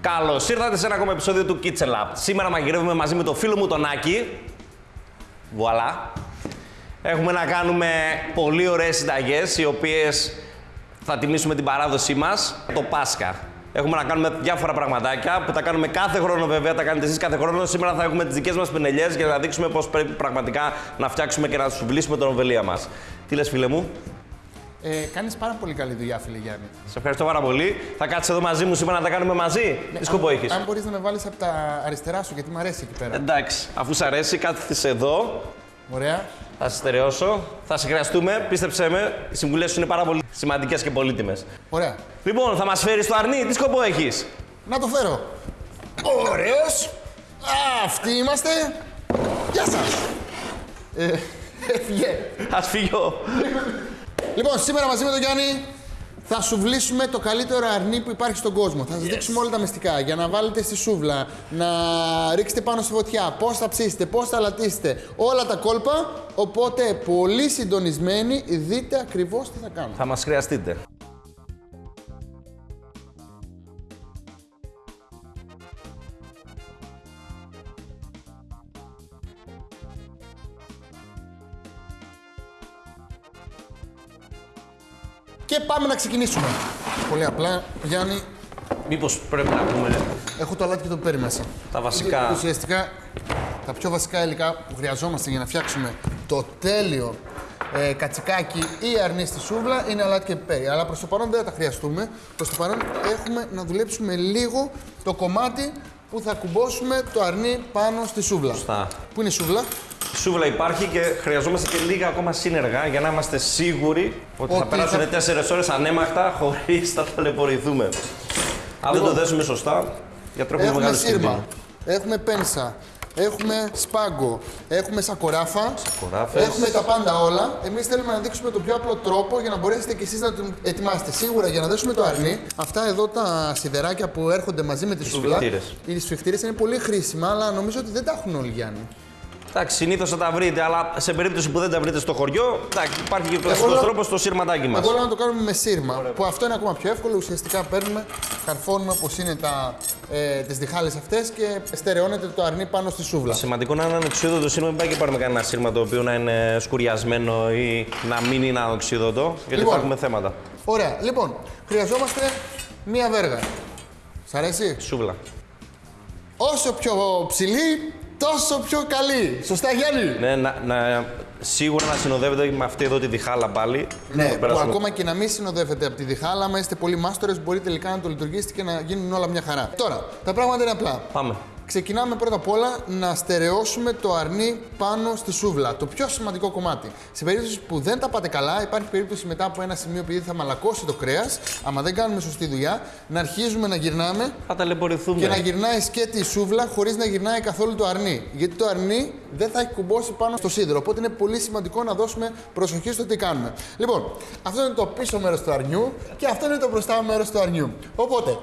Καλώς ήρθατε σε ένα ακόμα επεισόδιο του Kitchen Lab. Σήμερα μαγειρεύουμε μαζί με το φίλο μου τον Άκη. Βουαλά. Έχουμε να κάνουμε πολύ ωραίες συνταγές, οι οποίες θα τιμήσουμε την παράδοσή μας, το Πάσχα. Έχουμε να κάνουμε διάφορα πραγματάκια που τα κάνουμε κάθε χρόνο, βέβαια. Τα κάνετε εσείς κάθε χρόνο. Σήμερα θα έχουμε τις δικές μας πινελιές για να δείξουμε πώς πρέπει πραγματικά να φτιάξουμε και να σου βλύσουμε τον οβελία μας. Τι λες, φίλε μου; Ε, Κάνεις πάρα πολύ καλή δουλειά, φίλε Γιάννη. Σε ευχαριστώ πάρα πολύ. Θα κάτσεις εδώ μαζί μου σήμερα να τα κάνουμε μαζί; Τι σκοπό έχεις; Αν μπορείς να με βάλεις από τα αριστερά σου, γιατί μου αρέσει εκεί πέρα. Εντάξει, αφού σ' αρέσει, κάθεσαι εδώ. Ωραία. Θα σε στερεώσω. Θα σε χρειαστούμε. Πίστεψέ με, οι συμβουλές σου είναι πάρα πολύ σημαντικές και πολύτιμες. Ωραία. Λοιπόν, θα μας φέρεις το αρνί. Τι σκοπό έχεις; Να το φέρω. Ωραίος. Αυτοί είμαστε. Γεια σας. Ε, έφυγε. Α φύγω. Λοιπόν, σήμερα μαζί με τον Γιάννη θα σου βλύσουμε το καλύτερο αρνί που υπάρχει στον κόσμο. Θα σας δείξουμε όλα τα μυστικά για να βάλετε στη σούβλα, να ρίξετε πάνω στη φωτιά, πώς θα ψήσετε, πώς θα λατίσετε, όλα τα κόλπα. Οπότε πολύ συντονισμένοι, δείτε ακριβώς τι θα κάνουμε. Θα μας χρειαστείτε. Και πάμε να ξεκινήσουμε. Πολύ απλά, Γιάννη, Μήπως πρέπει να πούμε έχω το αλάτι και το πέρι μέσα. τα βασικά. Ουσιαστικά, τα πιο βασικά υλικά που χρειαζόμαστε για να φτιάξουμε το τέλειο ε, κατσικάκι ή αρνί στη σούβλα είναι αλάτι και πιπέρι. Αλλά προς το παρόν δεν θα τα χρειαστούμε. Προς το παρόν έχουμε να δουλέψουμε λίγο το κομμάτι που θα κουμπώσουμε το αρνί πάνω στη σούβλα. Σωστά. Πού είναι η σούβλα, Η σούβλα υπάρχει και χρειαζόμαστε και λίγα ακόμα σύνεργα για να είμαστε σίγουροι ότι, θα Ότι περάσουν θα- 4 ώρες ανέμαχτα χωρίς να ταλαιπωρηθούμε. Αν δεν το δέσουμε σωστά, για τρόπο έχουμε μεγάλο σύρμα, κίνδυνο. έχουμε πένσα, έχουμε σπάγκο, έχουμε σακοράφα, Σακοράφες. έχουμε τα πάντα όλα. Εμείς θέλουμε να δείξουμε τον πιο απλό τρόπο για να μπορέσετε κι εσείς να το ετοιμάσετε. Σίγουρα για να δέσουμε το αρνί, αυτά εδώ τα σιδεράκια που έρχονται μαζί με τη σούβλα. σφιχτήρες. Οι σφιχτήρες είναι πολύ χρήσιμα, αλλά νομίζω ότι δεν τα έχουν όλοι Γιάννη. Εντάξει, συνήθως θα τα βρείτε, αλλά σε περίπτωση που δεν τα βρείτε στο χωριό, εντάξει, υπάρχει και ο Εγώ κλασικός λέω- τρόπος στο σύρματάκι μας. Εγώ λέω να το κάνουμε με σύρμα, που αυτό είναι ακόμα πιο εύκολο. Ουσιαστικά παίρνουμε, καρφώνουμε όπως είναι τα, ε, τις διχάλες αυτές και στερεώνεται το αρνί πάνω στη σούβλα. Σημαντικό να είναι ανοξίδωτο σύρμα, μην πάει και πάρουμε κανένα σύρμα το οποίο να είναι σκουριασμένο ή να μην είναι ανοξίδωτο, γιατί Λοιπόν. θα έχουμε θέματα. Ωραία. Λοιπόν, χρειαζόμαστε μία βέργα. Σ' αρέσει; Σούβλα. Όσο πιο ψηλή, τόσο πιο καλή. Σωστά, Γιάννη; Ναι, να, να, σίγουρα να συνοδεύεται με αυτή εδώ τη διχάλα πάλι. Ναι, Θα που περάσουμε- ακόμα και να μην συνοδεύετε από τη διχάλα, άμα είστε πολύ μάστορες, μπορεί τελικά να το λειτουργήσετε και να γίνουν όλα μια χαρά. Τώρα, τα πράγματα είναι απλά. Πάμε. Ξεκινάμε πρώτα απ' όλα να στερεώσουμε το αρνί πάνω στη σούβλα. Το πιο σημαντικό κομμάτι. Σε περίπτωση που δεν τα πάτε καλά, υπάρχει περίπτωση μετά από ένα σημείο επειδή θα μαλακώσει το κρέας, άμα δεν κάνουμε σωστή δουλειά, να αρχίζουμε να γυρνάμε Θα ταλαιπωρηθούμε. και να γυρνάει σκέτη η σούβλα χωρίς να γυρνάει καθόλου το αρνί. Γιατί το αρνί δεν θα έχει κουμπώσει πάνω στο σίδερο. Οπότε είναι πολύ σημαντικό να δώσουμε προσοχή στο τι κάνουμε. Λοιπόν, αυτό είναι το πίσω μέρος του αρνιού και αυτό είναι το μπροστά μέρος του αρνιού. Οπότε,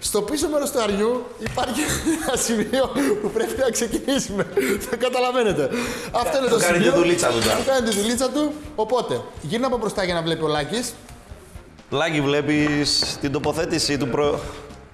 στο πίσω μέρος του αρνιού υπάρχει ένα σημείο που πρέπει να ξεκινήσουμε. Θα καταλαβαίνετε. Αυτό είναι το Θα κάνει σημείο. τη δουλίτσα του τώρα. Θα κάνει τη δουλίτσα του. Οπότε, γύρνα από μπροστά για να βλέπει ο Λάκης. Λάκη, βλέπεις την τοποθέτηση του προ...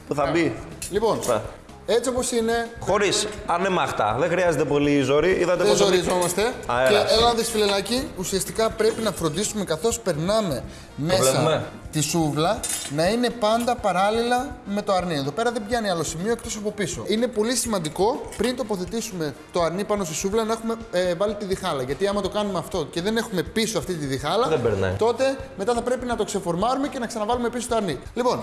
που θα μπει; Λοιπόν, Ναι. Έτσι όπως είναι, Χωρίς ανέμαχτα. Δεν χρειάζεται πολύ ζόρι. Είδατε Δεν πόσο. ζοριζόμαστε. Αέρας. Και έλα να δεις φιλελάκι, ουσιαστικά πρέπει να φροντίσουμε καθώς περνάμε μέσα βλέπουμε. τη σούβλα να είναι πάντα παράλληλα με το αρνί. Εδώ πέρα δεν πιάνει άλλο σημείο εκτός από πίσω. Είναι πολύ σημαντικό πριν τοποθετήσουμε το αρνί πάνω στη σούβλα να έχουμε ε, βάλει τη διχάλα. Γιατί άμα το κάνουμε αυτό και δεν έχουμε πίσω αυτή τη διχάλα, Δεν περνάει. τότε μετά θα πρέπει να το ξεφορμάρουμε και να ξαναβάλουμε πίσω το αρνί. Λοιπόν,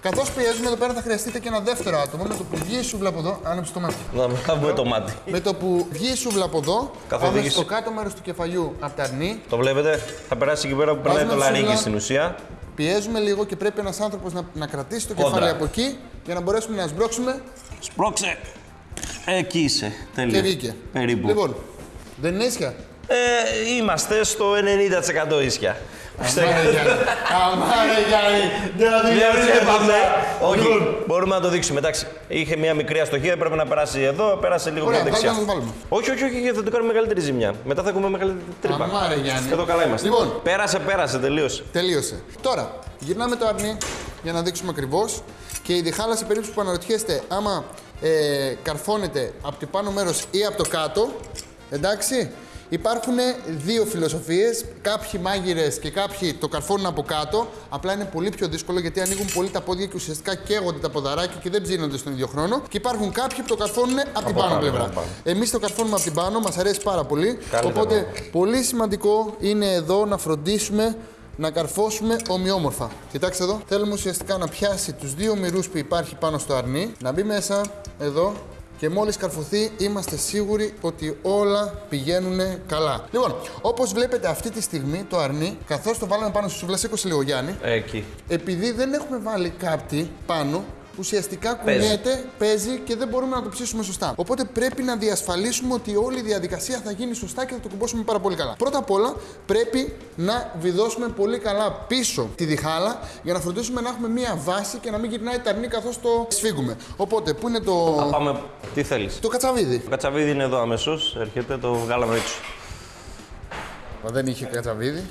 καθώς πιέζουμε εδώ πέρα θα χρειαστείτε και ένα δεύτερο άτομο με το που βγει η σούβλα από εδώ. Άνοιξε το μάτι. Να βγάλουμε το μάτι. Με το που βγει η σούβλα από εδώ, πάμε Καθοδήγηση. στο κάτω μέρος του κεφαλιού από τα αρνί, Το βλέπετε, θα περάσει εκεί πέρα που περνάει Βάζουμε το λαρίκι σούβλα. στην ουσία. πιέζουμε λίγο και πρέπει ένας άνθρωπος να, να κρατήσει το Κόντρα. κεφάλι από εκεί για να μπορέσουμε να σμπρώξουμε Σπρώξε. Εκεί είσαι. Τέλεια. και βγήκε. Περίπου. Λοιπόν, δεν είναι ίσια. Ε, είμαστε στο 90% ίσια. Αμάρε Γιάννη. Αμάρε Γιάννη. Δεν θα Δεν δουλεύει είπαμε. Όχι, Λοιπόν. μπορούμε να το δείξουμε. Εντάξει, είχε μια μικρή αστοχία, έπρεπε να περάσει εδώ, πέρασε λίγο Ωραία, πιο βάλτε δεξιά. να το βάλουμε. Όχι, όχι, όχι, θα του κάνουμε μεγαλύτερη ζημιά. Μετά θα έχουμε μεγαλύτερη τρύπα. Αμάρε Γιάννη. Εδώ καλά είμαστε. Λοιπόν. Πέρασε, πέρασε, τελείωσε. Τελείωσε. Τώρα, γυρνάμε το αρνί για να δείξουμε ακριβώς. Και η διχάλα σε περίπτωση που αναρωτιέστε άμα ε, καρφώνεται από το πάνω μέρος ή από το κάτω. Εντάξει. Υπάρχουν δύο φιλοσοφίες. Κάποιοι μάγειρες και κάποιοι το καρφώνουν από κάτω. Απλά είναι πολύ πιο δύσκολο γιατί ανοίγουν πολύ τα πόδια και ουσιαστικά καίγονται τα ποδαράκια και δεν ψήνονται στον ίδιο χρόνο. Και υπάρχουν κάποιοι που το καρφώνουν από, την πάνω πάνω, πλευρά. από πάνω. Εμείς το καρφώνουμε από την πάνω, μας αρέσει πάρα πολύ. Καλύτερο. Οπότε πολύ σημαντικό είναι εδώ να φροντίσουμε να καρφώσουμε ομοιόμορφα. Κοιτάξτε εδώ. Θέλουμε ουσιαστικά να πιάσει τους δύο μυρούς που υπάρχει πάνω στο αρνί, να μπει μέσα εδώ και μόλις καρφωθεί είμαστε σίγουροι ότι όλα πηγαίνουν καλά. Λοιπόν, όπως βλέπετε αυτή τη στιγμή το αρνί, καθώς το βάλαμε πάνω στη σούβλα, σήκωσε λίγο Γιάννη, Εκεί. επειδή δεν έχουμε βάλει κάπτη πάνω, ουσιαστικά Παίζει. κουνιέται, παίζει και δεν μπορούμε να το ψήσουμε σωστά. Οπότε πρέπει να διασφαλίσουμε ότι όλη η διαδικασία θα γίνει σωστά και θα το κουμπώσουμε πάρα πολύ καλά. Πρώτα απ' όλα πρέπει να βιδώσουμε πολύ καλά πίσω τη διχάλα για να φροντίσουμε να έχουμε μία βάση και να μην γυρνάει τα αρνί καθώς το σφίγγουμε. Οπότε, πού είναι το. Θα πάμε. Τι θέλεις. Το κατσαβίδι. Το κατσαβίδι είναι εδώ αμέσως. Έρχεται, το βγάλαμε έξω. Μα δεν είχε κατσαβίδι.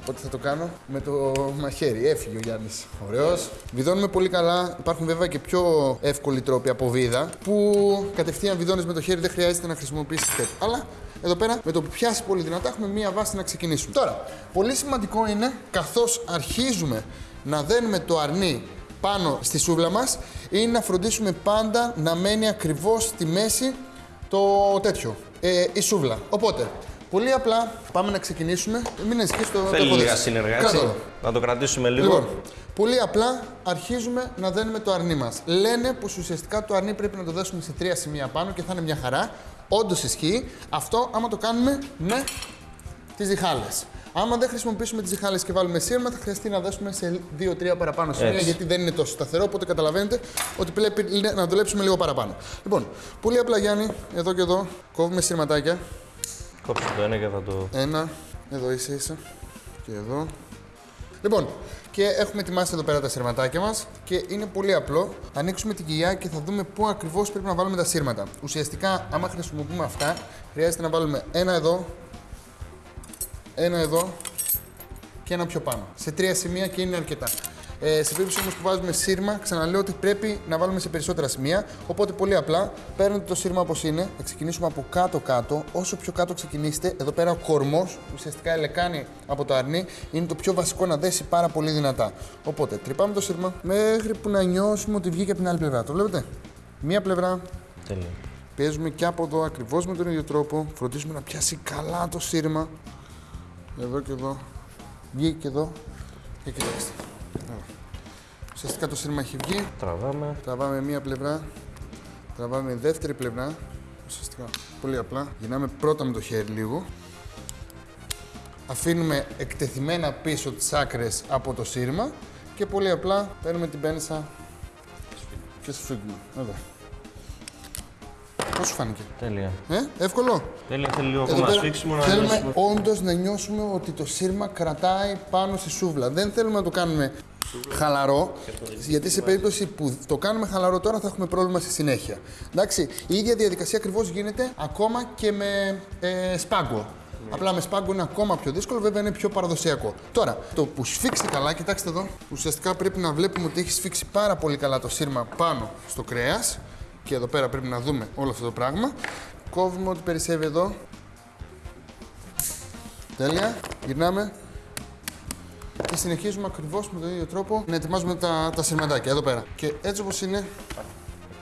Οπότε θα το κάνω με το μαχαίρι. Έφυγε ο Γιάννης. Ωραίος. Βιδώνουμε πολύ καλά. Υπάρχουν βέβαια και πιο εύκολοι τρόποι από βίδα που κατευθείαν βιδώνεις με το χέρι, δεν χρειάζεται να χρησιμοποιήσεις τέτοιο. Αλλά εδώ πέρα με το που πιάσει πολύ δυνατά έχουμε μία βάση να ξεκινήσουμε. Τώρα, πολύ σημαντικό είναι καθώς αρχίζουμε να δένουμε το αρνί πάνω στη σούβλα μας είναι να φροντίσουμε πάντα να μένει ακριβώς στη μέση το τέτοιο, ε, η σούβλα. Οπότε, πολύ απλά πάμε να ξεκινήσουμε. Μην ανησυχείς το Θέλει το λίγα έχω σύνεργα, Κάτω έτσι. εδώ. Να το κρατήσουμε λίγο. Λοιπόν, πολύ απλά αρχίζουμε να δένουμε το αρνί μας. Λένε πως ουσιαστικά το αρνί πρέπει να το δέσουμε σε τρία σημεία πάνω και θα είναι μια χαρά. Όντως ισχύει. Αυτό άμα το κάνουμε με τις διχάλες. Άμα δεν χρησιμοποιήσουμε τις διχάλες και βάλουμε σύρμα, θα χρειαστεί να δέσουμε σε 2-3 παραπάνω σημεία Έτσι. γιατί δεν είναι τόσο σταθερό. Οπότε καταλαβαίνετε ότι πρέπει να δουλέψουμε λίγο παραπάνω. Λοιπόν, πολύ απλά Γιάννη, εδώ και εδώ, κόβουμε σύρματάκια. Κόψε το ένα και θα το. Ένα, εδώ ίσα ίσα και εδώ. Λοιπόν, και έχουμε ετοιμάσει εδώ πέρα τα σύρματάκια μας και είναι πολύ απλό. Θα ανοίξουμε την κοιλιά και θα δούμε πού ακριβώς πρέπει να βάλουμε τα σύρματα. Ουσιαστικά, άμα χρησιμοποιούμε αυτά, χρειάζεται να βάλουμε ένα εδώ, ένα εδώ και ένα πιο πάνω. Σε τρία σημεία και είναι αρκετά. Ε, σε περίπτωση όμως που βάζουμε σύρμα, ξαναλέω ότι πρέπει να βάλουμε σε περισσότερα σημεία. Οπότε πολύ απλά παίρνετε το σύρμα όπως είναι, θα ξεκινήσουμε από κάτω-κάτω. Όσο πιο κάτω ξεκινήσετε, εδώ πέρα ο κορμός, ουσιαστικά η λεκάνη από το αρνί, είναι το πιο βασικό να δέσει πάρα πολύ δυνατά. Οπότε τρυπάμε το σύρμα μέχρι που να νιώσουμε ότι βγήκε από την άλλη πλευρά. Το βλέπετε; Μία πλευρά, Τέλεια. Πιέζουμε και από εδώ ακριβώς με τον ίδιο τρόπο. Φροντίζουμε να πιάσει καλά το σύρμα. Εδώ και εδώ. Βγήκε και εδώ. Και κοιτάξτε. Ωραία. Ουσιαστικά το σύρμα έχει βγει. Τραβάμε. Τραβάμε μία πλευρά. Τραβάμε δεύτερη πλευρά. Ουσιαστικά πολύ απλά. Γυρνάμε πρώτα με το χέρι λίγο. Αφήνουμε εκτεθειμένα πίσω τις άκρες από το σύρμα. Και πολύ απλά παίρνουμε την πένσα και σφίγγουμε. Εδώ. Πώς σου φάνηκε; Τέλεια. Ε, εύκολο. Τέλεια, θέλει λίγο Εδώ ακόμα πέρα σφίξιμο να θέλουμε νιώσουμε. όντως να νιώσουμε ότι το σύρμα κρατάει πάνω στη σούβλα. Δεν θέλουμε να το κάνουμε χαλαρό, γιατί σε περίπτωση που το κάνουμε χαλαρό τώρα θα έχουμε πρόβλημα στη συνέχεια. Εντάξει, η ίδια διαδικασία ακριβώς γίνεται ακόμα και με ε, σπάγκο. Απλά με σπάγκο είναι ακόμα πιο δύσκολο, βέβαια είναι πιο παραδοσιακό. Τώρα, το που σφίξει καλά, κοιτάξτε εδώ, ουσιαστικά πρέπει να βλέπουμε ότι έχει σφίξει πάρα πολύ καλά το σύρμα πάνω στο κρέας. Και εδώ πέρα πρέπει να δούμε όλο αυτό το πράγμα. Κόβουμε ό,τι περισσεύει εδώ. Τέλεια. Γυρνάμε. Και συνεχίζουμε ακριβώς με τον ίδιο τρόπο να ετοιμάζουμε τα, τα σειρματάκια εδώ πέρα. Και έτσι όπως είναι,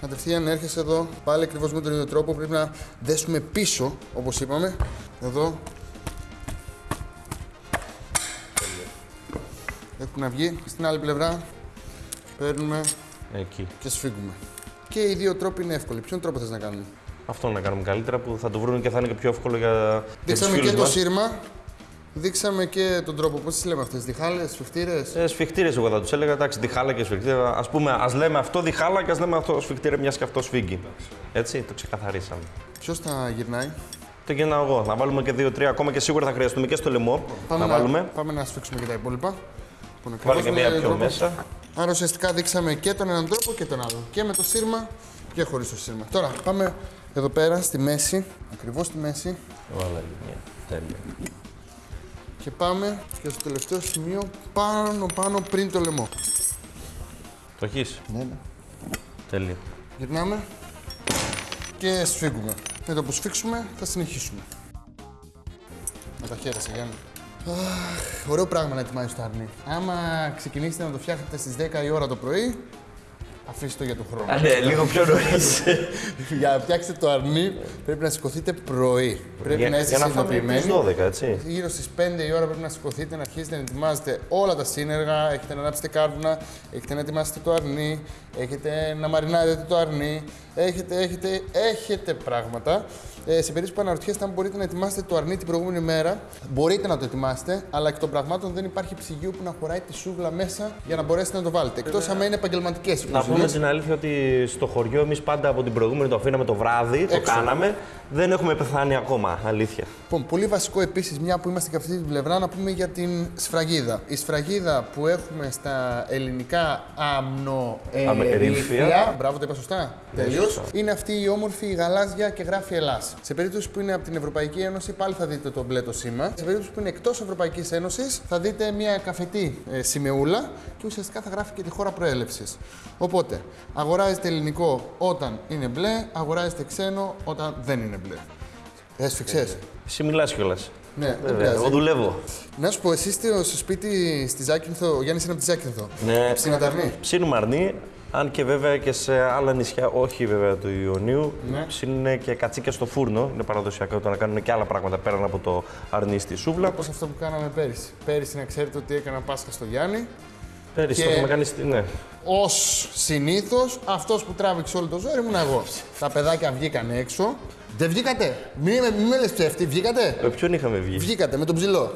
κατευθείαν έρχεσαι εδώ πάλι ακριβώς με τον ίδιο τρόπο. Πρέπει να δέσουμε πίσω, όπως είπαμε. Εδώ. Έχουν να βγει. Στην άλλη πλευρά παίρνουμε Εκεί. και σφίγγουμε. Και οι δύο τρόποι είναι εύκολοι. Ποιον τρόπο θες να κάνουμε; Αυτό να κάνουμε καλύτερα που θα το βρουν και θα είναι και πιο εύκολο για, για τους Δείξαμε και φίλους το μας. σύρμα. Δείξαμε και τον τρόπο. Πώς τις λέμε αυτές, διχάλες, σφιχτήρες; Ε, σφιχτήρες, εγώ θα τους έλεγα. Εντάξει, διχάλα και σφιχτήρα. Α πούμε, ας λέμε αυτό διχάλα και ας λέμε αυτό σφιχτήρα, μιας και αυτό σφίγγει. Έτσι, το ξεκαθαρίσαμε. Ποιος θα γυρνάει; Το γυρνάω εγώ. Να βάλουμε και δύο-τρία ακόμα και σίγουρα θα χρειαστούμε και στο λαιμό. να, βάλουμε. πάμε να σφίξουμε και τα υπόλοιπα. Λοιπόν, Βάλε και ακριβώς με μία τον πιο τρόπος. μέσα. Άρα ουσιαστικά δείξαμε και τον έναν τρόπο και τον άλλο. Και με το σύρμα και χωρίς το σύρμα. Τώρα πάμε εδώ πέρα στη μέση, ακριβώς στη μέση. Βάλε μια. Τέλεια. Και πάμε και στο τελευταίο σημείο πάνω πάνω πριν το λαιμό. Το έχεις; Ναι, ναι. Τέλειο. Γυρνάμε και σφίγγουμε. Με το που σφίξουμε θα συνεχίσουμε. Με τα χέρια σε Γιάννη. Αχ, ωραίο πράγμα να ετοιμάζεις το αρνί. Άμα ξεκινήσετε να το φτιάχνετε στις 10 η ώρα το πρωί, αφήστε το για τον χρόνο. ναι, λίγο πιο νωρίς. για να φτιάξετε το αρνί πρέπει να σηκωθείτε πρωί. Πρέπει να είστε για να φάμε συνειδητοποιημένοι. στις 12, έτσι. Γύρω στις 5 η ώρα πρέπει να σηκωθείτε, να αρχίσετε να ετοιμάζετε όλα τα σύνεργα. Έχετε να ανάψετε κάρβουνα, έχετε να ετοιμάσετε το αρνί, έχετε να μαρινάρετε το αρνί. Έχετε, έχετε, έχετε πράγματα. Ε, σε περίπτωση που αναρωτιέστε αν μπορείτε να ετοιμάσετε το αρνί την προηγούμενη μέρα, μπορείτε να το ετοιμάσετε, αλλά εκ των πραγμάτων δεν υπάρχει ψυγείο που να χωράει τη σούβλα μέσα για να μπορέσετε να το βάλετε. Εκτός αν είναι επαγγελματικές Να πούμε την αλήθεια ότι στο χωριό εμείς πάντα από την προηγούμενη το αφήναμε το βράδυ, το Έξω. κάναμε. Δεν έχουμε πεθάνει ακόμα, αλήθεια. Λοιπόν, πολύ βασικό επίσης, μια που είμαστε και αυτή την πλευρά, να πούμε για την σφραγίδα. Η σφραγίδα που έχουμε στα ελληνικά αμνοερήφια. Αμνοερήφια. Μπράβο, το είπα σωστά. Τελείως. σωστά. Είναι αυτή η όμορφη γαλάζια και γράφει Ελλάς. Σε περίπτωση που είναι από την Ευρωπαϊκή Ένωση, πάλι θα δείτε το μπλε το σήμα. Σε περίπτωση που είναι εκτός Ευρωπαϊκής Ένωσης, θα δείτε μια καφετή ε, σημεούλα και ουσιαστικά θα γράφει και τη χώρα προέλευσης. Οπότε, αγοράζετε ελληνικό όταν είναι μπλε, αγοράζετε ξένο όταν δεν είναι μπλε. Έσφιξε. Εσύ μιλάς κιόλας. Ναι, δεν Βέβαια, πειράζει. εγώ δουλεύω. Να σου πω, εσύ είστε στο σπίτι στη Ζάκυνθο, ο Γιάννης είναι από τη Ζάκυνθο. Ναι. Ψιναταρνή. Ψήνουμε αρνί, αν και βέβαια και σε άλλα νησιά, όχι βέβαια του Ιωνίου, Ναι. ψήνουν και κατσίκια στο φούρνο. Είναι παραδοσιακό το να κάνουν και άλλα πράγματα πέραν από το αρνί στη σούβλα. Όπως αυτό που κάναμε πέρυσι. Πέρυσι να ξέρετε ότι έκανα Πάσχα στο Γιάννη. Πέρυσι Και- το έχουμε κάνει στη. Ναι. Ω συνήθως, αυτός που τράβηξε όλο το ζόρι ήμουν εγώ. Τα παιδάκια βγήκαν έξω. Δεν βγήκατε; Μην, με- μην με λες ψεύτη, βγήκατε; Με ποιον είχαμε βγει; Βγήκατε με τον ψηλό.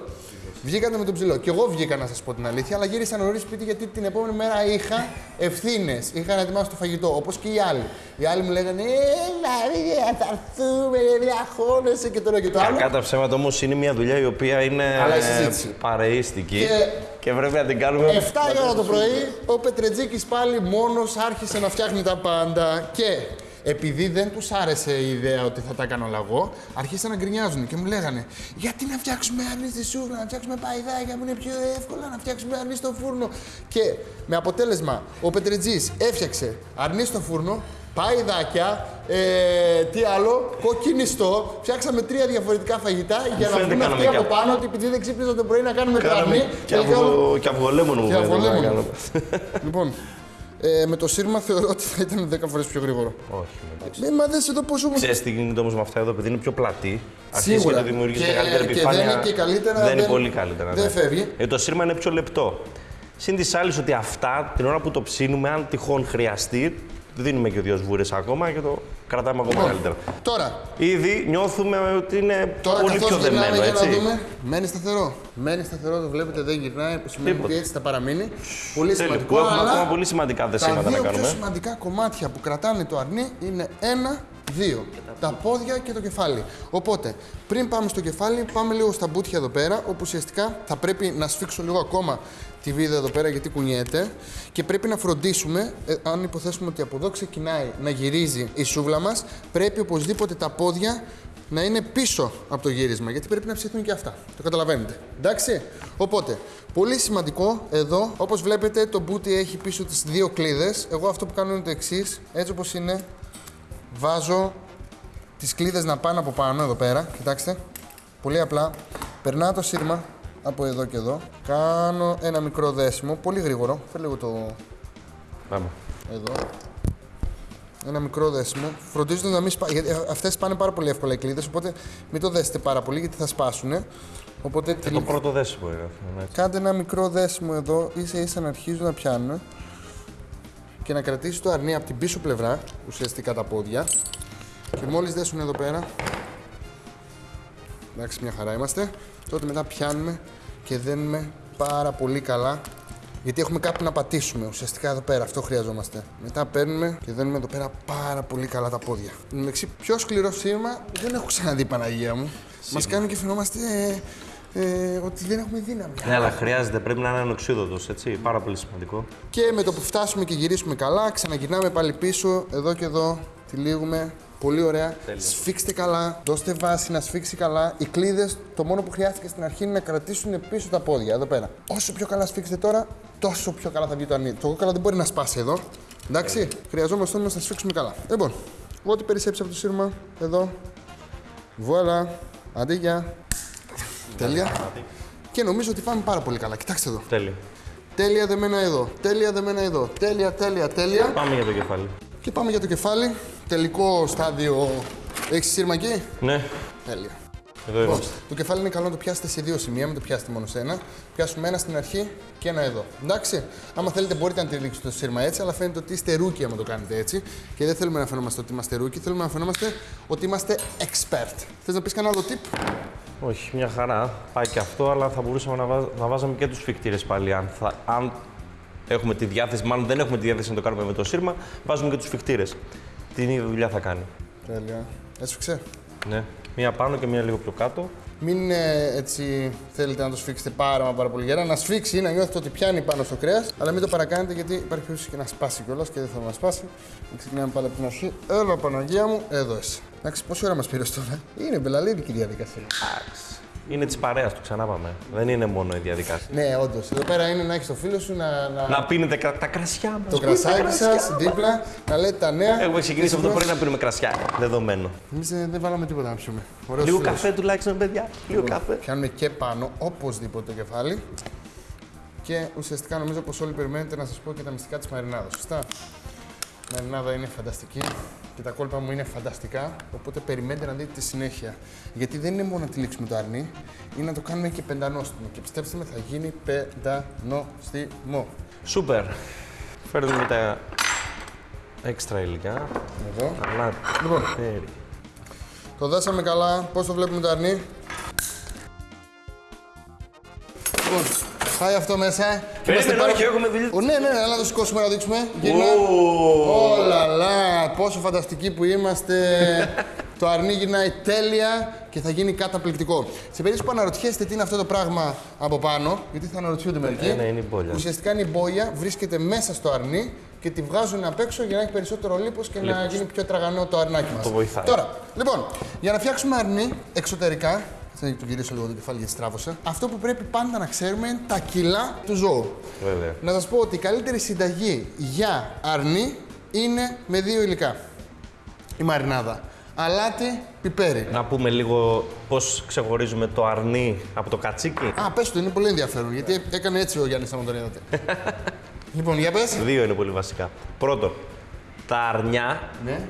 Βγήκατε με τον ψηλό. Και εγώ βγήκα να σας πω την αλήθεια, αλλά γύρισα νωρίς σπίτι γιατί την επόμενη μέρα είχα ευθύνες. Είχα να ετοιμάσω το φαγητό, όπως και οι άλλοι. Οι άλλοι μου λέγανε Έλα, ρε, θα έρθουμε, ρε, διαχώνεσαι και το ένα και το άλλο. Κατά ψέματα όμως είναι μια δουλειά η οποία είναι Αλλά η ε, συζήτηση. παρεΐστικη Και- και πρέπει να την κάνουμε. 7 η ώρα το πρωί, ο Πετρετζίκης πάλι μόνος άρχισε να φτιάχνει τα πάντα και επειδή δεν τους άρεσε η ιδέα ότι θα τα κάνω λαγό, άρχισαν να γκρινιάζουν και μου λέγανε γιατί να φτιάξουμε αρνί στη σούβλα, να φτιάξουμε παϊδάκια που είναι πιο εύκολα, να φτιάξουμε αρνί στο φούρνο. Και με αποτέλεσμα ο Πετρετζής έφτιαξε αρνί στο φούρνο, παϊδάκια, ε, τι άλλο, κοκκινιστό. Φτιάξαμε τρία διαφορετικά φαγητά για να φαίνεται βγουν αυτοί κανονικά. από πάνω ότι επειδή δεν ξύπνησαν το πρωί να κάνουμε το αρνί. Κάναμε και, τελικά όλο- αυγο, και αυγολέμονο μου και φαίνεται να αυγολέμονο. κάνουμε. Λοιπόν, ε, με το σύρμα θεωρώ ότι θα ήταν 10 φορές πιο γρήγορο. Όχι. εντάξει. Ε, μα δες εδώ πόσο μου. Ξέρεις τι γίνεται όμως με αυτά εδώ, επειδή είναι πιο πλατή. Αρχίζει Σίγουρα. και το δημιουργείς Και- μεγαλύτερη και επιφάνεια. δεν είναι και καλύτερα, Δεν είναι δεν- πολύ καλύτερα. δεν ναι. φεύγει. Ε, το σύρμα είναι πιο λεπτό. Συν της άλλης ότι αυτά την ώρα που το ψήνουμε, αν τυχόν χρειαστεί, δίνουμε και δύο σβούρες ακόμα και το κρατάμε ακόμα καλύτερα. Τώρα, Ήδη νιώθουμε ότι είναι τώρα πολύ καθώς πιο γυρνάμε δεμένο, για να έτσι. δούμε. Μένει σταθερό. Μένει σταθερό, το βλέπετε δεν γυρνάει. Που σημαίνει Τίποτα. ότι έτσι θα παραμείνει. Πολύ Τέλειο, σημαντικό. που έχουμε αλλά ακόμα πολύ σημαντικά Τα δεσίματα να δύο πιο κάνουμε. σημαντικά κομμάτια που κρατάνε το αρνί είναι ένα, δύο. Τα πόδια και το κεφάλι. Οπότε, πριν πάμε στο κεφάλι, πάμε λίγο στα μπούτια εδώ πέρα, όπου ουσιαστικά θα πρέπει να σφίξω λίγο ακόμα τη βίδα εδώ πέρα γιατί κουνιέται και πρέπει να φροντίσουμε, ε, αν υποθέσουμε ότι από εδώ ξεκινάει να γυρίζει η σούβλα μας, πρέπει οπωσδήποτε τα πόδια να είναι πίσω από το γύρισμα, γιατί πρέπει να ψηθούν και αυτά. Το καταλαβαίνετε. Εντάξει; Οπότε, πολύ σημαντικό εδώ, όπως βλέπετε, το μπούτι έχει πίσω τις δύο κλίδες. Εγώ αυτό που κάνω είναι το εξής. Έτσι όπως είναι, βάζω τις κλίδες να πάνε από πάνω εδώ πέρα. Κοιτάξτε. Πολύ απλά. Περνάω το σύρμα από εδώ και εδώ. Κάνω ένα μικρό δέσιμο, πολύ γρήγορο. Φέρε λίγο το Πάμε. εδώ. Ένα μικρό δέσιμο. Φροντίζοντα να μην σπάσουν. Γιατί αυτές πάνε πάρα πολύ εύκολα οι κλίδες, οπότε μην το δέσετε πάρα πολύ γιατί θα σπάσουν. Οπότε Και το πρώτο δέσιμο είναι αυτό. ναι. κάντε ένα μικρό δέσιμο εδώ, ίσα ίσα να αρχίζουν να πιάνουν και να κρατήσει το αρνί από την πίσω πλευρά, ουσιαστικά τα πόδια. Και μόλις δέσουν εδώ πέρα. Εντάξει, μια χαρά είμαστε. Τότε μετά πιάνουμε και δένουμε πάρα πολύ καλά. Γιατί έχουμε κάπου να πατήσουμε ουσιαστικά εδώ πέρα. Αυτό χρειαζόμαστε. Μετά παίρνουμε και δένουμε εδώ πέρα πάρα πολύ καλά τα πόδια. Εντάξει, πιο σκληρό σύρμα δεν έχω ξαναδεί Παναγία μου. Μας κάνουν και φαινόμαστε ε, ε, ότι δεν έχουμε δύναμη. Ναι, αλλά χρειάζεται, πρέπει να είναι ανοξίδωτος, έτσι. Πάρα πολύ σημαντικό. Και με το που φτάσουμε και γυρίσουμε καλά, ξαναγυρνάμε πάλι πίσω, εδώ και εδώ, τυλίγουμε. Πολύ ωραία. Σφίξτε καλά, δώστε βάση να σφίξει καλά. Οι κλείδε, το μόνο που χρειάστηκε στην αρχή είναι να κρατήσουν πίσω τα πόδια, εδώ πέρα. Όσο πιο καλά σφίξετε τώρα, τόσο πιο καλά θα βγει το αρνί. Το κόκαλα δεν μπορεί να σπάσει εδώ. Εντάξει, χρειαζόμαστε όμως να σφίξουμε καλά. Λοιπόν, ό,τι περισσέψει από το σύρμα, εδώ. Βουάλα. Αντί για. Τέλεια. Και νομίζω ότι πάμε πάρα πολύ καλά. Κοιτάξτε εδώ. Τέλεια. Τέλεια δεμένα εδώ. Τέλεια δεμένα εδώ. Τέλεια, τέλεια, τέλεια. Πάμε για το κεφάλι. Και πάμε για το κεφάλι. Τελικό στάδιο. Έχεις σύρμα εκεί; Ναι, Τέλεια. εδώ Λοιπόν, είμαστε. το κεφάλι είναι καλό να το πιάσετε σε δύο σημεία, μην το πιάσετε μόνο σε ένα. Πιάσουμε ένα στην αρχή και ένα εδώ. Εντάξει. Άμα θέλετε, μπορείτε να τυλίξετε το σύρμα έτσι, αλλά φαίνεται ότι είστε rookie άμα το κάνετε έτσι. Και δεν θέλουμε να φαινόμαστε ότι είμαστε rookie, θέλουμε να φαινόμαστε ότι είμαστε expert. Θες να πεις κανένα άλλο tip; Όχι, μια χαρά. Πάει και αυτό, αλλά θα μπορούσαμε να, βάζ- να βάζαμε και τους σφιγκτήρες πάλι. Αν, θα, αν έχουμε τη διάθεση, μάλλον δεν έχουμε τη διάθεση να το κάνουμε με το σύρμα, βάζουμε και τους φικτήρες. Την ίδια δουλειά θα κάνει. Τέλεια. Έσφιξε. Ναι. Μία πάνω και μία λίγο πιο κάτω. Μην ε, έτσι θέλετε να το σφίξετε πάρα, μα πάρα πολύ γερά. Να σφίξει ή να νιώθετε ότι πιάνει πάνω στο κρέας, αλλά μην το παρακάνετε γιατί υπάρχει περίπτωση και να σπάσει κιόλας και δεν θέλω να σπάσει. Να ξεκινάμε πάλι από την αρχή. Έλα, Παναγία μου, εδώ είσαι. Εντάξει, πόση ώρα μας πήρες τώρα; Είναι μπελαλίδικη η διαδικασία. Είναι της παρέας του, ξανά πάμε. Δεν είναι μόνο η διαδικασία. Ναι, όντως. Εδώ πέρα είναι να έχεις το φίλο σου να. να... Να πίνετε κα- τα κρασιά μας. Το κρασάκι σας δίπλα, να λέτε τα νέα. Έχουμε ξεκινήσει από το πρωί να πίνουμε κρασιά. Δεδομένο. Εμείς δεν βάλαμε τίποτα να πιούμε. Ωραίος Λίγο φίλος. καφέ τουλάχιστον, παιδιά. Λίγο καφέ. Πιάνουμε και πάνω, οπωσδήποτε το κεφάλι. Και ουσιαστικά νομίζω πως όλοι περιμένετε να σας πω και τα μυστικά της μαρινάδας. Σωστά; Η μαρινάδα είναι φανταστική και τα κόλπα μου είναι φανταστικά. Οπότε περιμένετε να δείτε τη συνέχεια. Γιατί δεν είναι μόνο να τυλίξουμε το αρνί, είναι να το κάνουμε και πεντανόστιμο. Και πιστέψτε με, θα γίνει πεντανόστιμο. Σούπερ. Φέρνουμε τα έξτρα υλικά. Εδώ. Αλλά Λοιπόν. τέρι. Το δάσαμε καλά. Πώς το βλέπουμε το αρνί; Λοιπόν, πάει αυτό μέσα. Είμαστε Περίμενε, όχι, έχουμε δουλειά. Ω, ναι, ναι, ναι, αλλά να το σηκώσουμε να δείξουμε. Γυρνά. Όλα, λα, πόσο φανταστικοί που είμαστε. το αρνί γυρνάει τέλεια και θα γίνει καταπληκτικό. Σε περίπτωση που αναρωτιέστε τι είναι αυτό το πράγμα από πάνω, γιατί θα αναρωτιούνται μερικοί. ναι, είναι η μπόλια. Ουσιαστικά είναι η μπόγια, βρίσκεται μέσα στο αρνί και τη βγάζουν απ' έξω για να έχει περισσότερο λίπος και να Λίπος. γίνει πιο τραγανό το αρνάκι μας. Το βοηθάει. Τώρα, λοιπόν, για να φτιάξουμε αρνί εξωτερικά, θα το γυρίσω λίγο το κεφάλι γιατί στράβωσα. Αυτό που πρέπει πάντα να ξέρουμε είναι τα κιλά του ζώου. Βέβαια. Να σας πω ότι η καλύτερη συνταγή για αρνί είναι με δύο υλικά. Η μαρινάδα. Αλάτι, πιπέρι. Να πούμε λίγο πώς ξεχωρίζουμε το αρνί από το κατσίκι. Α, πες το, είναι πολύ ενδιαφέρον γιατί έκανε έτσι ο Γιάννης άμα τον είδατε. λοιπόν, για πες. Δύο είναι πολύ βασικά. Πρώτον, τα αρνιά, Ναι.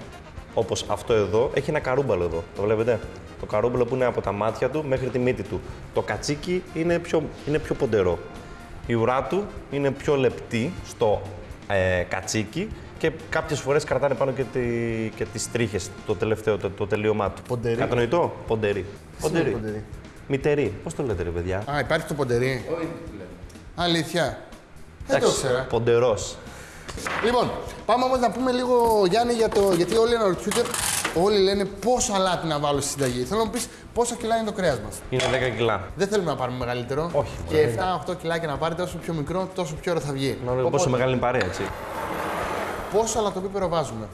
Όπως αυτό εδώ, έχει ένα καρούμπαλο εδώ. Το βλέπετε; Το καρούμπαλο που είναι από τα μάτια του μέχρι τη μύτη του. Το κατσίκι είναι πιο, είναι πιο ποντερό. Η ουρά του είναι πιο λεπτή στο ε, κατσίκι και κάποιες φορές κρατάνε πάνω και, τη, και τις τρίχες, το τελευταίο, το, το τελείωμά του. Ποντερή. Κατανοητό; Ποντερή. σημαίνει ποντερή; Μητερή. Πώς το λέτε, ρε παιδιά; Α, υπάρχει το ποντερί. Όχι, Αλήθεια. Δεν το ήξερα. Ποντερός. Λοιπόν, πάμε όμως να πούμε λίγο Γιάννη για το. Γιατί όλοι αναρωτιούνται, όλοι λένε πόσο αλάτι να βάλω στη συνταγή. Θέλω να μου πεις πόσα κιλά είναι το κρέας μας. Είναι 10 κιλά. Δεν θέλουμε να πάρουμε μεγαλύτερο. Όχι, Και 7-8 κιλάκια να πάρετε, όσο πιο μικρό, τόσο πιο ώρα θα βγει. Να δω πόσο μεγάλη είναι η παρέα, έτσι. Πόσο αλατοπίπερο βάζουμε.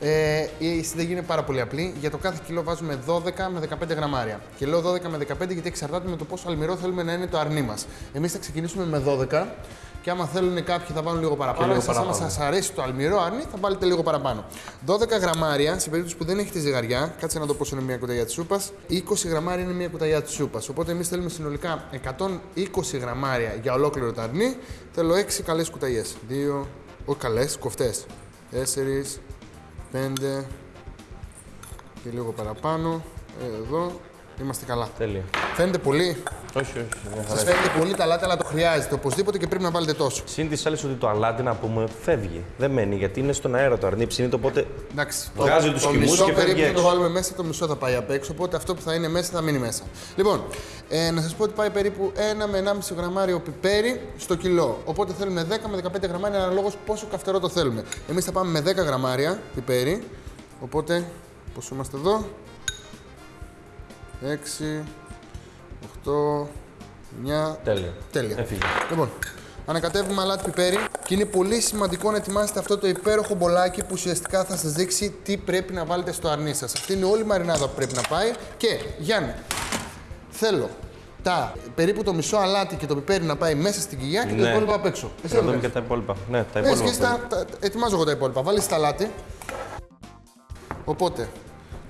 Ε, η συνταγή είναι πάρα πολύ απλή. Για το κάθε κιλό βάζουμε 12 με 15 γραμμάρια. Και λέω 12 με 15 γιατί εξαρτάται με το πόσο αλμυρό θέλουμε να είναι το αρνί μας. Εμείς θα ξεκινήσουμε με 12 και άμα θέλουν κάποιοι θα βάλουν λίγο παραπάνω. λίγο Εσάς, άμα παραπάνω. σας αρέσει το αλμυρό αρνί, θα βάλετε λίγο παραπάνω. 12 γραμμάρια, σε περίπτωση που δεν έχετε ζυγαριά, κάτσε να δω πόσο είναι μια κουταλιά της σούπας. 20 γραμμάρια είναι μια κουταλιά της σούπας. Οπότε εμείς θέλουμε συνολικά 120 γραμμάρια για ολόκληρο το αρνί. Θέλω 6 καλές κουταλιές. 2, όχι καλές, κοφτές. 4, 5 και λίγο παραπάνω. Εδώ είμαστε καλά. Τέλεια. Φαίνεται πολύ; Όχι, όχι. μια χαρά. Σα φαίνεται πολύ τα λάτι, αλλά το χρειάζεται οπωσδήποτε και πρέπει να βάλετε τόσο. Συν της άλλης ότι το αλάτι να πούμε φεύγει. Δεν μένει γιατί είναι στον αέρα το αρνί ψήνει, οπότε Εντάξει. Βγάζει το, τους το χυμούς μισό και φεύγει περίπου θα το έξω. βάλουμε μέσα, το μισό θα πάει απ' έξω. Οπότε αυτό που θα είναι μέσα θα μείνει μέσα. Λοιπόν, ε, να σας πω ότι πάει περίπου 1 με 1,5 γραμμάριο πιπέρι στο κιλό. Οπότε θέλουμε 10 με 15 γραμμάρια αναλόγως πόσο καυτερό το θέλουμε. Εμείς θα πάμε με 10 γραμμάρια πιπέρι. Οπότε, πόσο είμαστε εδώ; 6, 8, 9. τέλεια. Τέλεια. Έφυγε. Λοιπόν, Ανακατεύουμε αλάτι πιπέρι και είναι πολύ σημαντικό να ετοιμάσετε αυτό το υπέροχο μπολάκι που ουσιαστικά θα σας δείξει τι πρέπει να βάλετε στο αρνί σας. Αυτή είναι όλη η μαρινάδα που πρέπει να πάει. Και Γιάννη, θέλω τα περίπου το μισό αλάτι και το πιπέρι να πάει μέσα στην κοιλιά και το Ναι. υπόλοιπο απ' έξω. Εσύ Να το δούμε κάνεις. και τα υπόλοιπα. Ναι, τα Ναι, υπόλοιπα. σχέση τα, τα- ετοιμάζω εγώ τα υπόλοιπα. Βάλεις τα αλάτι. Οπότε,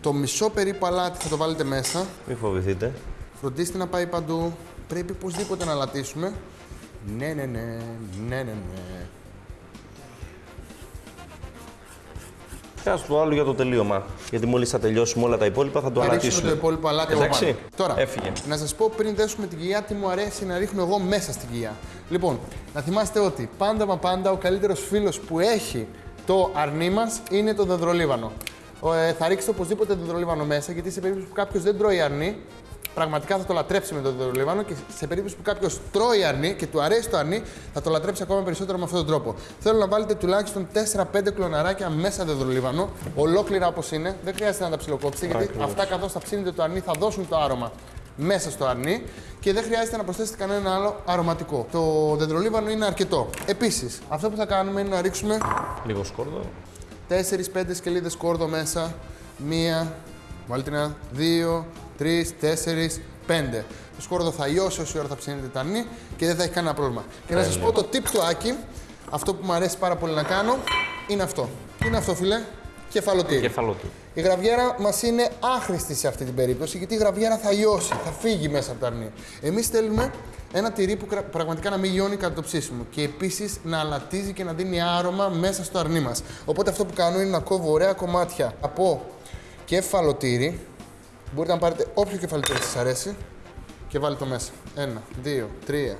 το μισό περίπου αλάτι θα το βάλετε μέσα. Μην φοβηθείτε. Φροντίστε να πάει παντού. Πρέπει οπωσδήποτε να λατήσουμε. Ναι, ναι, ναι, ναι, ναι, ναι. Και ας το άλλο για το τελείωμα. Γιατί μόλις θα τελειώσουμε όλα τα υπόλοιπα θα το Θα ρίξουμε αλατίσουμε. το υπόλοιπο αλάτι από Εντάξει. πάνω. Τώρα, Έφυγε. να σας πω πριν δέσουμε την κοιλιά τι μου αρέσει να ρίχνω εγώ μέσα στην κοιλιά. Λοιπόν, να θυμάστε ότι πάντα μα πάντα ο καλύτερος φίλος που έχει το αρνί μας είναι το δεντρολίβανο. Ο, ε, θα ρίξετε οπωσδήποτε δεντρολίβανο μέσα γιατί σε περίπτωση που κάποιος δεν τρώει αρνί, πραγματικά θα το λατρέψει με το δεντρολίβανο και σε περίπτωση που κάποιος τρώει αρνί και του αρέσει το αρνί, θα το λατρέψει ακόμα περισσότερο με αυτόν τον τρόπο. Θέλω να βάλετε τουλάχιστον 4-5 κλωναράκια μέσα δεντρολίβανο, ολόκληρα όπως είναι. Δεν χρειάζεται να τα ψιλοκόψετε γιατί Ακριβώς. αυτά καθώς θα ψήνετε το αρνί θα δώσουν το άρωμα μέσα στο αρνί και δεν χρειάζεται να προσθέσετε κανένα άλλο αρωματικό. Το δεντρολίβανο είναι αρκετό. Επίσης, αυτό που θα κάνουμε είναι να ρίξουμε Λίγο σκόρδο. 4-5 σκελίδες κόρδο μέσα. Μία, βάλτε ένα, δύο, τρεις, τέσσερις, πέντε. Το σκόρδο θα λιώσει όση ώρα θα ψήνετε τα αρνί και δεν θα έχει κανένα πρόβλημα. Και να σας πω το tip του Άκη, αυτό που μου αρέσει πάρα πολύ να κάνω, είναι αυτό. Τι είναι αυτό, φίλε, κεφαλοτήρι. Κεφαλό του. Η γραβιέρα μας είναι άχρηστη σε αυτή την περίπτωση γιατί η γραβιέρα θα λιώσει, θα φύγει μέσα από το αρνί. Εμείς θέλουμε ένα τυρί που κρα- πραγματικά να μην λιώνει κατά το ψήσιμο και επίσης να αλατίζει και να δίνει άρωμα μέσα στο αρνί μας. Οπότε αυτό που κάνω είναι να κόβω ωραία κομμάτια από κεφαλοτήρι. Μπορείτε να πάρετε όποιο κεφαλοτήρι σας αρέσει και βάλτε το μέσα. Ένα, δύο, τρία,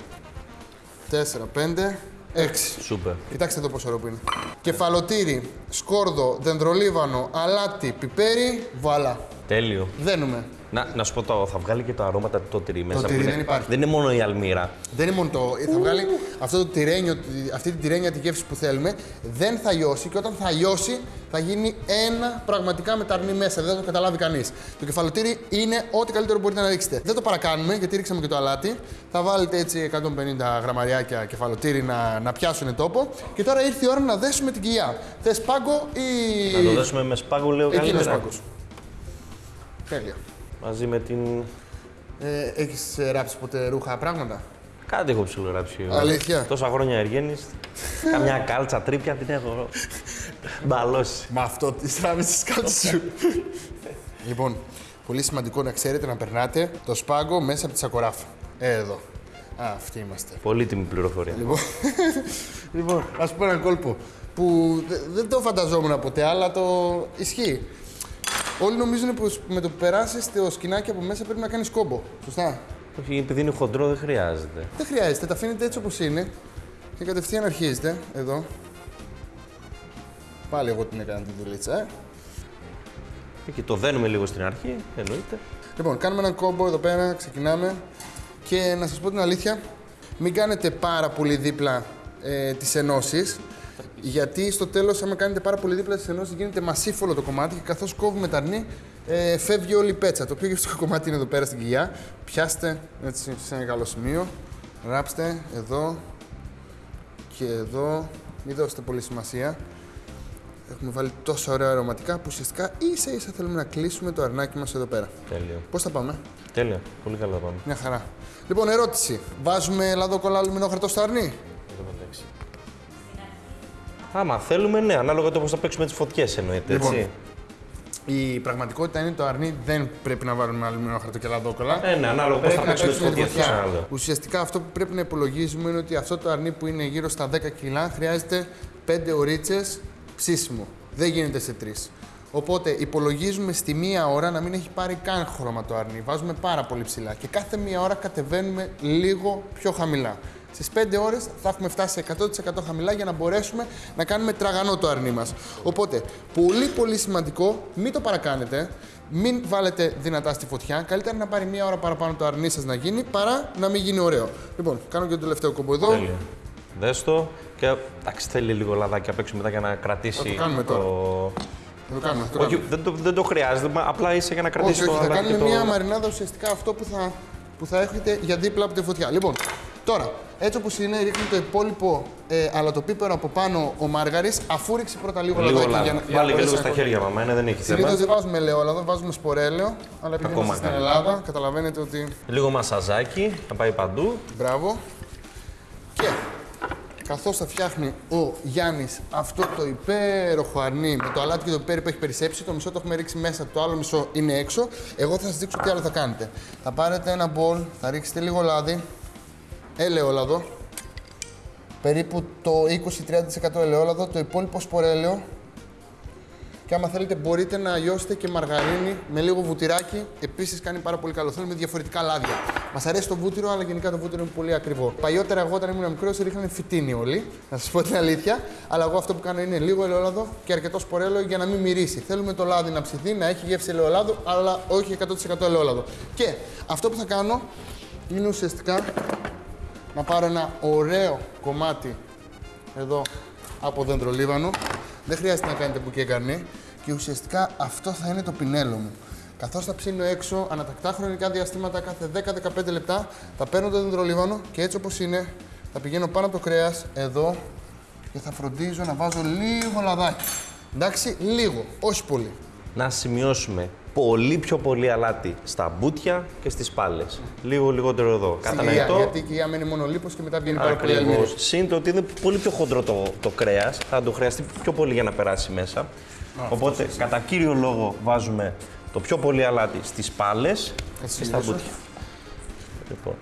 τέσσερα, πέντε, έξι. Σούπερ. Κοιτάξτε εδώ πόσο ωραίο που είναι. Κεφαλοτήρι, σκόρδο, δεντρολίβανο, αλάτι, πιπέρι, βουαλά. Τέλειο. Δένουμε. Να, να σου πω το, θα βγάλει και το αρώματα το τυρί μέσα. τυρί που είναι- δεν υπάρχει. Δεν είναι μόνο η αλμύρα. Δεν είναι μόνο το. Θα βγάλει αυτό το τυρένιο, αυτή την τυρένια τη γεύση που θέλουμε. Δεν θα λιώσει και όταν θα λιώσει θα γίνει ένα πραγματικά με τα αρνί μέσα. Δεν θα το καταλάβει κανείς. Το κεφαλοτήρι είναι ό,τι καλύτερο μπορείτε να ρίξετε. Δεν το παρακάνουμε γιατί ρίξαμε και το αλάτι. Θα βάλετε έτσι 150 γραμμαριάκια κεφαλοτήρι να, να πιάσουν τόπο. Και τώρα ήρθε η ώρα να δέσουμε την κοιλιά. Θες πάγκο ή. Να το δώσουμε με σπάγκο, λέω Εκεί είναι ο καλύτερα. σπάγκος. Τέλεια. Μαζί με την. Ε, έχεις ε, ράψει ποτέ ρούχα πράγματα; Κάτι έχω ψιλογράψει. εγώ. Αλήθεια; Τόσα χρόνια εργένη. Καμιά κάλτσα τρίπια την έχω μπαλώσει. Με αυτό τη ράβει τη κάλτσα σου. λοιπόν, πολύ σημαντικό να ξέρετε να περνάτε το σπάγκο μέσα από τη σακοράφα. Ε, εδώ. Α, αυτοί είμαστε. Πολύτιμη πληροφορία. Λοιπόν, λοιπόν να σου πω ένα κόλπο που δε- δεν το φανταζόμουν ποτέ, αλλά το ισχύει. Όλοι νομίζουν πως με το που περάσεις το σκηνάκι από μέσα πρέπει να κάνεις κόμπο. Σωστά; Όχι, επειδή είναι χοντρό δεν χρειάζεται. Δεν χρειάζεται, τα αφήνετε έτσι όπως είναι και κατευθείαν αρχίζετε εδώ. Πάλι εγώ την έκανα την δουλίτσα, ε. Και το δένουμε λίγο στην αρχή, εννοείται. Λοιπόν, κάνουμε έναν κόμπο εδώ πέρα, ξεκινάμε. Και να σας πω την αλήθεια, μην κάνετε πάρα πολύ δίπλα ε, τις ενώσεις, γιατί στο τέλος, άμα κάνετε πάρα πολύ δίπλα τις ενώσεις, γίνεται μασίφολο το κομμάτι και καθώς κόβουμε τα αρνί, ε, φεύγει όλη η πέτσα. Το πιο γευστικό κομμάτι είναι εδώ πέρα στην κοιλιά. Πιάστε έτσι σε ένα καλό σημείο, ράψτε εδώ και εδώ. Μην δώσετε πολύ σημασία. Έχουμε βάλει τόσα ωραία αρωματικά που ουσιαστικά ίσα ίσα θέλουμε να κλείσουμε το αρνάκι μας εδώ πέρα. Τέλειο. Πώς θα πάμε, Τέλεια. Πολύ καλά πάμε. μια χαρά. Λοιπόν, ερώτηση. Βάζουμε λαδόκολλα αλουμινόχαρτο στο αρνί; Άμα θέλουμε, ναι, ανάλογα το πώς θα παίξουμε τις φωτιές εννοείται. Λοιπόν, έτσι. Η πραγματικότητα είναι το αρνί δεν πρέπει να βάλουμε αλουμινόχαρτο και λαδόκολλα. Ε, ναι, ανάλογα πώς θα Πρέπει να παίξουμε τις παίξουμε τη φωτιές. φωτιά. Ουσιαστικά αυτό που πρέπει να υπολογίζουμε είναι ότι αυτό το αρνί που είναι γύρω στα 10 κιλά χρειάζεται 5 ωρίτσε ψήσιμο. Δεν γίνεται σε 3. Οπότε υπολογίζουμε στη μία ώρα να μην έχει πάρει καν χρώμα το αρνί. Βάζουμε πάρα πολύ ψηλά και κάθε μία ώρα κατεβαίνουμε λίγο πιο χαμηλά. Στις 5 ώρες θα έχουμε φτάσει σε 100% χαμηλά για να μπορέσουμε να κάνουμε τραγανό το αρνί μας. Οπότε, πολύ πολύ σημαντικό, μην το παρακάνετε. Μην βάλετε δυνατά στη φωτιά. Καλύτερα να πάρει μία ώρα παραπάνω το αρνί σας να γίνει παρά να μην γίνει ωραίο. Λοιπόν, κάνω και το τελευταίο κομπό εδώ. Τέλεια. Δες το και εντάξει, θέλει λίγο λαδάκι απ' έξω μετά για να κρατήσει. Θα το κάνουμε τώρα. Θα το κάνουμε. θα το Όχι, κάνουμε. δεν το, δεν το χρειάζεται, μα απλά είσαι για να κρατήσει Όχι, το όχι, θα λαδάκι. κάνουμε και το... μία μαρινάδα ουσιαστικά αυτό που θα, που θα έχετε για δίπλα από τη φωτιά. Λοιπόν, τώρα Έτσι όπως είναι, ρίχνει το υπόλοιπο ε, αλατοπίπερο από πάνω ο Μάργαρης, αφού ρίξει πρώτα λίγο, Λίγο λαδάκι λάδι. για να- για να Βάλει και μπορέσει λίγο να στα κολλήσει. χέρια, μαμά, ναι, δεν έχει Συνήθω θέμα. δεν βάζουμε ελαιόλαδο, βάζουμε σπορέλαιο. Αλλά επειδή Ακόμα είμαστε στην καλύτερα. Ελλάδα, καταλαβαίνετε ότι. Λίγο μασαζάκι, να πάει παντού. Μπράβο. Και καθώς θα φτιάχνει ο Γιάννης αυτό το υπέροχο αρνί με το αλάτι και το πιπέρι που έχει περισσέψει, το μισό το έχουμε ρίξει μέσα, το άλλο μισό είναι έξω. Εγώ θα σας δείξω τι άλλο θα κάνετε. Θα πάρετε ένα μπολ, θα ρίξετε λίγο λάδι, ελαιόλαδο, περίπου το 20-30% ελαιόλαδο, το υπόλοιπο σπορέλαιο και άμα θέλετε μπορείτε να λιώσετε και μαργαρίνη με λίγο βουτυράκι. Επίσης κάνει πάρα πολύ καλό. Θέλουμε διαφορετικά λάδια. Μας αρέσει το βούτυρο, αλλά γενικά το βούτυρο είναι πολύ ακριβό. Παλιότερα, εγώ όταν ήμουν μικρός, ρίχνανε φυτίνι όλοι. Να σας πω την αλήθεια. Αλλά εγώ αυτό που κάνω είναι λίγο ελαιόλαδο και αρκετό σπορέλαιο για να μην μυρίσει. Θέλουμε το λάδι να ψηθεί, να έχει γεύση ελαιολάδου, αλλά όχι 100% ελαιόλαδο. Και αυτό που θα κάνω είναι ουσιαστικά να πάρω ένα ωραίο κομμάτι εδώ από δέντρο λίβανο. Δεν χρειάζεται να κάνετε μπουκέ καρνί και ουσιαστικά αυτό θα είναι το πινέλο μου. Καθώς θα ψήνω έξω ανατακτά χρονικά διαστήματα κάθε 10-15 λεπτά, θα παίρνω το δέντρο λίβανο και έτσι όπως είναι θα πηγαίνω πάνω από το κρέας εδώ και θα φροντίζω να βάζω λίγο λαδάκι. Εντάξει, λίγο, όχι πολύ. Να σημειώσουμε πολύ πιο πολύ αλάτι στα μπούτια και στις πάλες. Λίγο λιγότερο εδώ. Στην κοιλιά, Κατανοητό. γιατί η κοιλιά μένει μόνο λίπος και μετά βγαίνει πάρα πολύ αλμύρι. Ακριβώς. Συν το ότι είναι πολύ πιο χοντρό το, το κρέας, θα το χρειαστεί πιο πολύ για να περάσει μέσα. Οπότε, κατά κύριο λόγο, βάζουμε το πιο πολύ αλάτι στις πάλες Έτσι και στα συνήθως. μπούτια. Λοιπόν,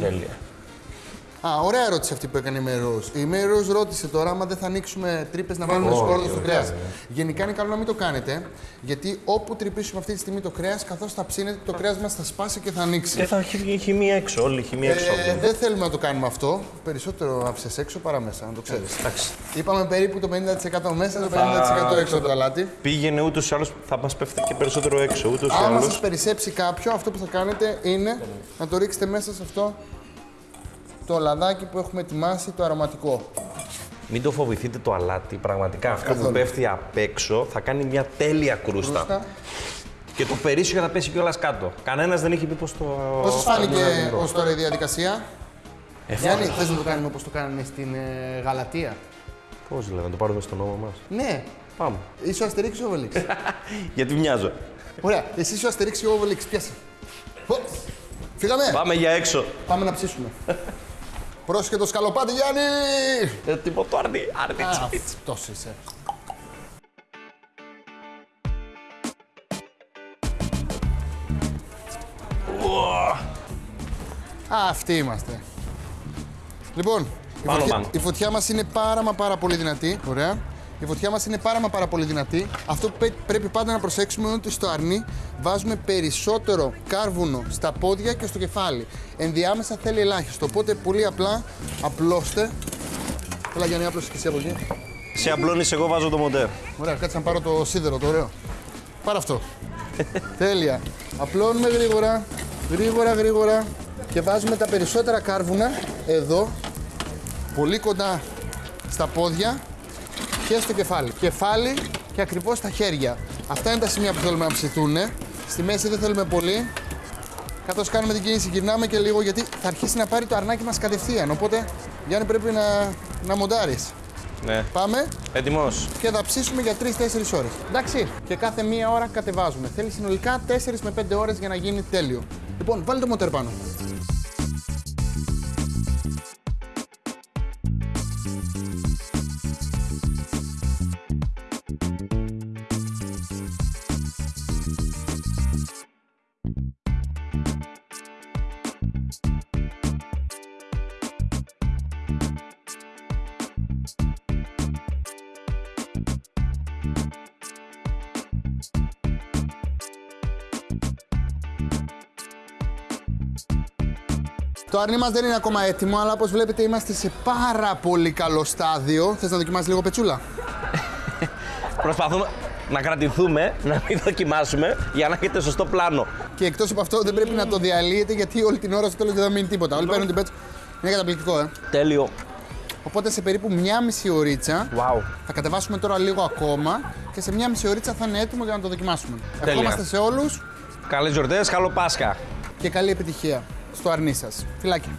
τέλεια. Α, ωραία ερώτηση αυτή που έκανε η Μέρο. Η Μέρο ρώτησε τώρα άμα δεν θα ανοίξουμε τρύπες να βάλουμε σκόρδο στο κρέας. Γενικά είναι καλό να μην το κάνετε, γιατί όπου τρυπήσουμε αυτή τη στιγμή το κρέας, καθώς θα ψήνετε, το κρέας μας θα σπάσει και θα ανοίξει. Και θα έχει χημία έξω, όλη η χημία έξω. από Ε, εδώ. δεν θέλουμε να το κάνουμε αυτό. Περισσότερο άφησες έξω παρά μέσα, να το ξέρεις. Εντάξει. Είπαμε περίπου το 50% μέσα, το 50% έξω από το αλάτι. Πήγαινε ούτως ή άλλως θα μας πέφτει και περισσότερο έξω. Ούτως ή Άμα άλλως. σας περισσέψει κάποιο, αυτό που θα κάνετε είναι να το ρίξετε μέσα σε αυτό το λαδάκι που έχουμε ετοιμάσει, το αρωματικό. Μην το φοβηθείτε το αλάτι. Πραγματικά αυτό που Καθόλου. πέφτει απ' έξω θα κάνει μια τέλεια κρούστα. Κρούστα. Και το περίσσιο θα πέσει κιόλας κάτω. Κανένας δεν έχει πει πως το. Πώς σας φάνηκε ως τώρα η διαδικασία, Ε, Γιάννη, θες να το κάνουμε όπως το κάνανε στην ε, Γαλατεία; Πώς δηλαδή, να το πάρουμε στον νόμο μας; Ναι, Πάμε. είσαι ο Αστερίξ ή ο Οβελίξ. Γιατί μοιάζω. Ωραία, εσύ είσαι ο Αστερίξ ή ο Οβελίξ. Πιάσε. Χω. Φύγαμε. Πάμε για έξω. Πάμε να ψήσουμε. Πρόσχε το σκαλοπάτι, Γιάννη! Ε, τίποτα άρνη. Άρνη. Α, αυτός είσαι. Α, αυτοί είμαστε. Λοιπόν, η Πάνω, φωτιά, πάνω. η φωτιά μας είναι πάρα μα πάρα πολύ δυνατή. Ωραία. Η φωτιά μας είναι πάρα μα πάρα πολύ δυνατή. Αυτό που πέ- πρέπει πάντα να προσέξουμε είναι ότι στο αρνί βάζουμε περισσότερο κάρβουνο στα πόδια και στο κεφάλι. Ενδιάμεσα θέλει ελάχιστο. Οπότε πολύ απλά απλώστε. Έλα Γιάννη, άπλωσε και εσύ από εκεί. Σε απλώνεις, εγώ βάζω το μοντέρ. Ωραία, κάτσε να πάρω το σίδερο, το ωραίο. Πάρε αυτό. Τέλεια. Απλώνουμε γρήγορα, γρήγορα, γρήγορα και βάζουμε τα περισσότερα κάρβουνα εδώ, πολύ κοντά στα πόδια και στο κεφάλι. Κεφάλι και ακριβώς στα χέρια. Αυτά είναι τα σημεία που θέλουμε να ψηθούν. Στη μέση δεν θέλουμε πολύ. Καθώς κάνουμε την κίνηση γυρνάμε και λίγο γιατί θα αρχίσει να πάρει το αρνάκι μας κατευθείαν. Οπότε, Γιάννη, πρέπει να, να μοντάρεις. Ναι. Πάμε Έτοιμος. και θα ψήσουμε για 3-4 ώρες. Εντάξει. Και κάθε μία ώρα κατεβάζουμε. Θέλει συνολικά 4 με 5 ώρες για να γίνει τέλειο. Λοιπόν, βάλει το μοτέρ πάνω. Αρνί μας δεν είναι ακόμα έτοιμο, αλλά όπως βλέπετε είμαστε σε πάρα πολύ καλό στάδιο. Θες να δοκιμάσεις λίγο πετσούλα; Προσπαθούμε να κρατηθούμε, να μην δοκιμάσουμε για να έχετε σωστό πλάνο. Και εκτός από αυτό δεν πρέπει να το διαλύετε γιατί όλη την ώρα στο τέλος δεν θα μείνει τίποτα. Όλοι παίρνουν την πέτσα. Είναι καταπληκτικό, ε. Τέλειο. Οπότε σε περίπου μία μισή ωρίτσα Wow. θα κατεβάσουμε τώρα λίγο ακόμα και σε μία μισή ωρίτσα θα είναι έτοιμο για να το δοκιμάσουμε. Τέλεια. Ευχόμαστε σε όλους Καλές γιορτές, καλό Πάσχα. και καλή επιτυχία στο αρνί σας. Φιλάκια.